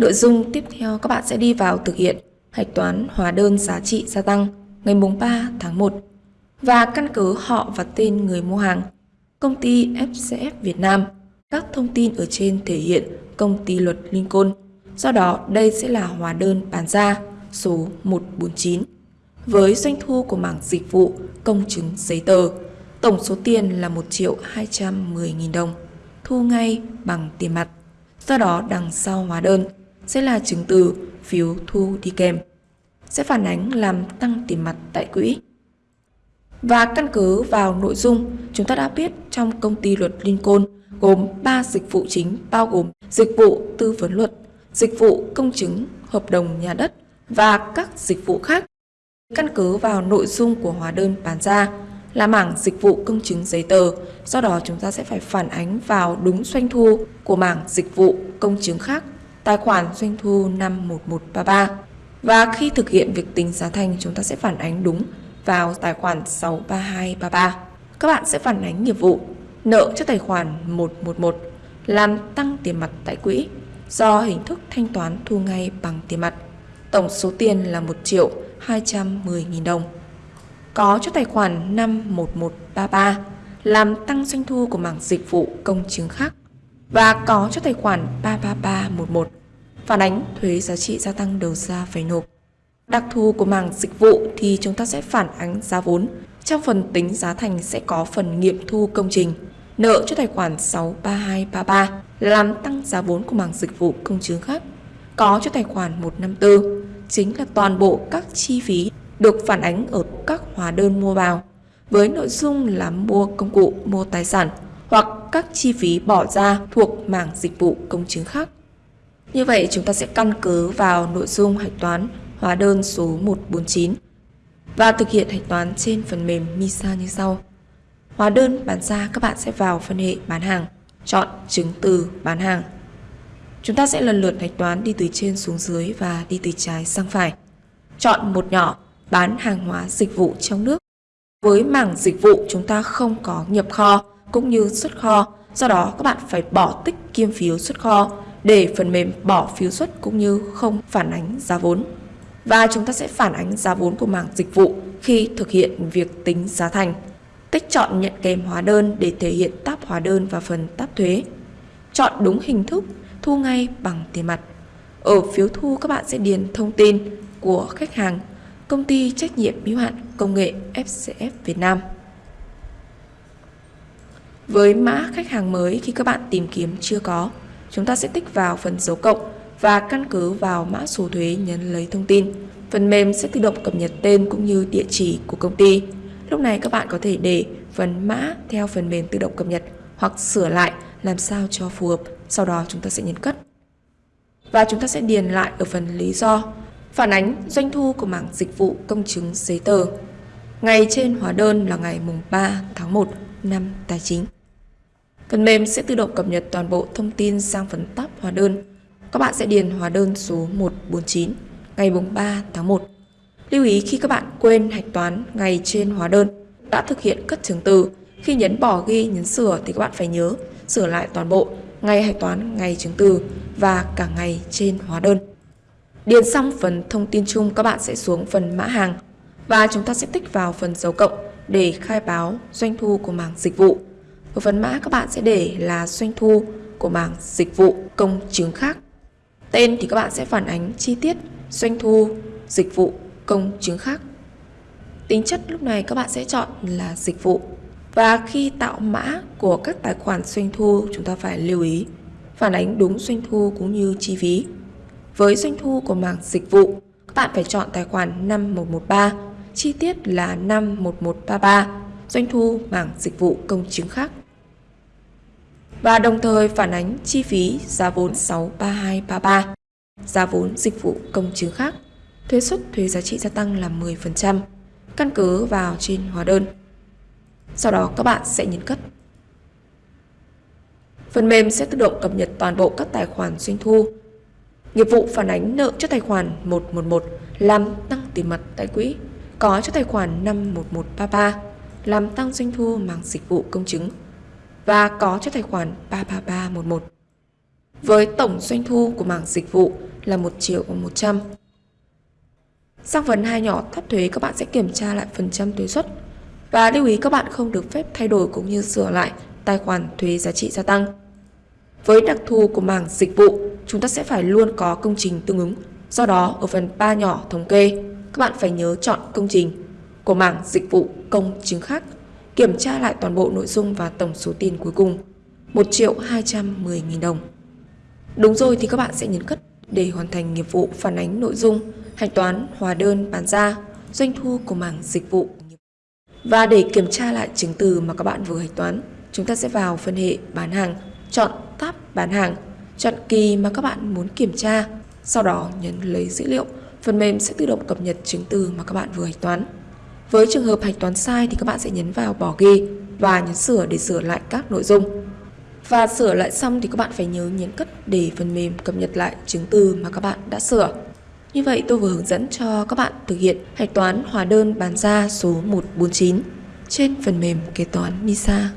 Nội dung tiếp theo các bạn sẽ đi vào thực hiện hạch toán hóa đơn giá trị gia tăng ngày mùng 3 tháng 1 và căn cứ họ và tên người mua hàng. Công ty FCF Việt Nam, các thông tin ở trên thể hiện công ty luật Lincoln. Do đó, đây sẽ là hóa đơn bán ra số 149 với doanh thu của mảng dịch vụ công chứng giấy tờ. Tổng số tiền là 1 triệu 210 nghìn đồng, thu ngay bằng tiền mặt. Do đó, đằng sau hóa đơn sẽ là chứng từ phiếu thu đi kèm, sẽ phản ánh làm tăng tiền mặt tại quỹ. Và căn cứ vào nội dung chúng ta đã biết trong công ty luật Lincoln gồm 3 dịch vụ chính bao gồm dịch vụ tư vấn luật, dịch vụ công chứng, hợp đồng nhà đất và các dịch vụ khác. Căn cứ vào nội dung của hóa đơn bán ra là mảng dịch vụ công chứng giấy tờ, do đó chúng ta sẽ phải phản ánh vào đúng doanh thu của mảng dịch vụ công chứng khác, tài khoản doanh thu năm 1133. Và khi thực hiện việc tính giá thành, chúng ta sẽ phản ánh đúng vào tài khoản 63233. Các bạn sẽ phản ánh nghiệp vụ, nợ cho tài khoản 111 làm tăng tiền mặt tại quỹ do hình thức thanh toán thu ngay bằng tiền mặt. Tổng số tiền là 1 triệu 210 nghìn đồng. Có cho tài khoản 51133 làm tăng doanh thu của mảng dịch vụ công chứng khác và có cho tài khoản 33311 phản ánh thuế giá trị gia tăng đầu ra phải nộp. Đặc thù của mảng dịch vụ thì chúng ta sẽ phản ánh giá vốn. Trong phần tính giá thành sẽ có phần nghiệm thu công trình, nợ cho tài khoản 63233 làm tăng giá vốn của mảng dịch vụ công chứng khác. Có cho tài khoản 154 chính là toàn bộ các chi phí được phản ánh ở các hóa đơn mua vào với nội dung là mua công cụ, mua tài sản hoặc các chi phí bỏ ra thuộc mảng dịch vụ công chứng khác. Như vậy chúng ta sẽ căn cứ vào nội dung hạch toán hóa đơn số 149 và thực hiện hạch toán trên phần mềm MISA như sau. Hóa đơn bán ra các bạn sẽ vào phân hệ bán hàng, chọn chứng từ bán hàng. Chúng ta sẽ lần lượt hạch toán đi từ trên xuống dưới và đi từ trái sang phải. Chọn một nhỏ bán hàng hóa dịch vụ trong nước. Với mảng dịch vụ chúng ta không có nhập kho cũng như xuất kho, do đó các bạn phải bỏ tích kiêm phiếu xuất kho để phần mềm bỏ phiếu xuất cũng như không phản ánh giá vốn. Và chúng ta sẽ phản ánh giá vốn của mảng dịch vụ khi thực hiện việc tính giá thành. Tích chọn nhận kèm hóa đơn để thể hiện tab hóa đơn và phần tab thuế. Chọn đúng hình thức thu ngay bằng tiền mặt. Ở phiếu thu các bạn sẽ điền thông tin của khách hàng, công ty trách nhiệm hữu hạn công nghệ FCF Việt Nam. Với mã khách hàng mới khi các bạn tìm kiếm chưa có, chúng ta sẽ tích vào phần dấu cộng và căn cứ vào mã số thuế nhấn lấy thông tin. Phần mềm sẽ tự động cập nhật tên cũng như địa chỉ của công ty. Lúc này các bạn có thể để phần mã theo phần mềm tự động cập nhật hoặc sửa lại làm sao cho phù hợp, sau đó chúng ta sẽ nhấn cất. Và chúng ta sẽ điền lại ở phần lý do, phản ánh doanh thu của mảng dịch vụ công chứng giấy tờ. Ngày trên hóa đơn là ngày mùng 3 tháng 1 năm tài chính. Phần mềm sẽ tự động cập nhật toàn bộ thông tin sang phần tab hóa đơn. Các bạn sẽ điền hóa đơn số 149 ngày 3 tháng 1. Lưu ý khi các bạn quên hạch toán ngày trên hóa đơn đã thực hiện cất chứng từ, khi nhấn bỏ ghi nhấn sửa thì các bạn phải nhớ sửa lại toàn bộ ngày hạch toán ngày chứng từ và cả ngày trên hóa đơn. Điền xong phần thông tin chung các bạn sẽ xuống phần mã hàng và chúng ta sẽ tích vào phần dấu cộng để khai báo doanh thu của mảng dịch vụ. Ở phần mã các bạn sẽ để là doanh thu của mảng dịch vụ công chứng khác. Tên thì các bạn sẽ phản ánh chi tiết doanh thu dịch vụ công chứng khác. Tính chất lúc này các bạn sẽ chọn là dịch vụ. Và khi tạo mã của các tài khoản doanh thu chúng ta phải lưu ý phản ánh đúng doanh thu cũng như chi phí. Với doanh thu của mảng dịch vụ, các bạn phải chọn tài khoản 5113, chi tiết là 51133, doanh thu mảng dịch vụ công chứng khác. Và đồng thời phản ánh chi phí giá vốn 63233, giá vốn dịch vụ công chứng khác, thuế suất thuế giá trị gia tăng là 10%, căn cứ vào trên hóa đơn. Sau đó các bạn sẽ nhấn cất. Phần mềm sẽ tự động cập nhật toàn bộ các tài khoản doanh thu. Nghiệp vụ phản ánh nợ cho tài khoản 111 làm tăng tiền mặt tại quỹ, có cho tài khoản 51133 làm tăng doanh thu mảng dịch vụ công chứng và có cho tài khoản 33311. Với tổng doanh thu của mảng dịch vụ là 1 triệu 100. Sang phần hai nhỏ tháp thuế các bạn sẽ kiểm tra lại phần trăm thuế suất. Và lưu ý các bạn không được phép thay đổi cũng như sửa lại tài khoản thuế giá trị gia tăng. Với đặc thù của mảng dịch vụ, chúng ta sẽ phải luôn có công trình tương ứng. Do đó, ở phần 3 nhỏ thống kê, các bạn phải nhớ chọn công trình của mảng dịch vụ công chứng khác, kiểm tra lại toàn bộ nội dung và tổng số tiền cuối cùng 1 triệu 210 nghìn đồng. Đúng rồi thì các bạn sẽ nhấn cất để hoàn thành nghiệp vụ phản ánh nội dung, hạch toán, hóa đơn, bán ra, doanh thu của mảng dịch vụ. Và để kiểm tra lại chứng từ mà các bạn vừa hạch toán, chúng ta sẽ vào phân hệ bán hàng, chọn tab bán hàng, chọn kỳ mà các bạn muốn kiểm tra, sau đó nhấn lấy dữ liệu, phần mềm sẽ tự động cập nhật chứng từ mà các bạn vừa hạch toán. Với trường hợp hạch toán sai thì các bạn sẽ nhấn vào bỏ ghi và nhấn sửa để sửa lại các nội dung. Và sửa lại xong thì các bạn phải nhớ nhấn cất để phần mềm cập nhật lại chứng từ mà các bạn đã sửa. Như vậy tôi vừa hướng dẫn cho các bạn thực hiện hạch toán hóa đơn bán ra số 149 trên phần mềm kế toán MISA.